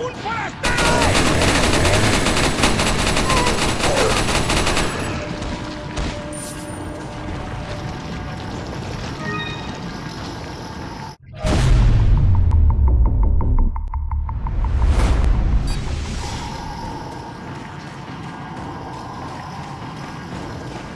¡Un fast!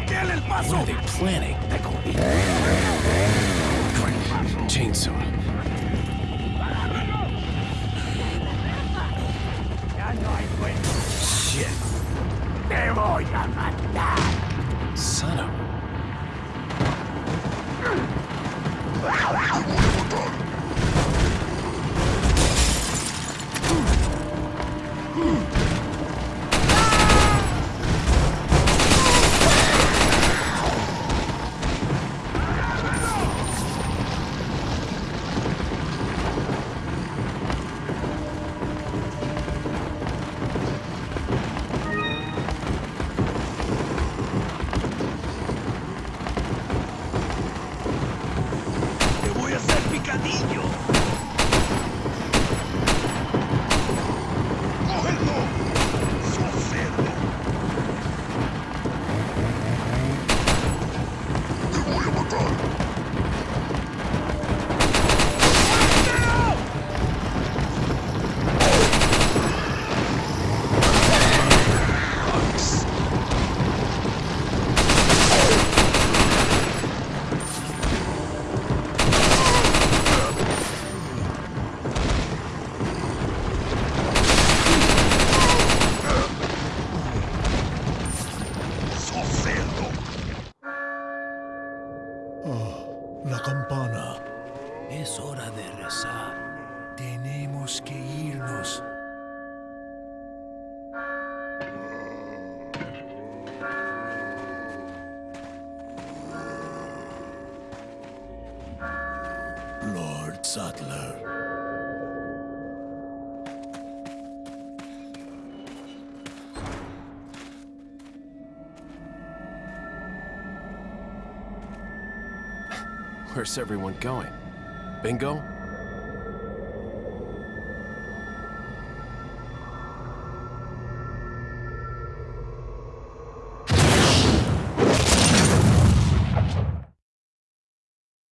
bloquean el paso. are they planning? That gonna chainsaw. Shit. Son of. campana. Es hora de rezar. Tenemos que irnos. Lord Sattler. Where's everyone going? Bingo?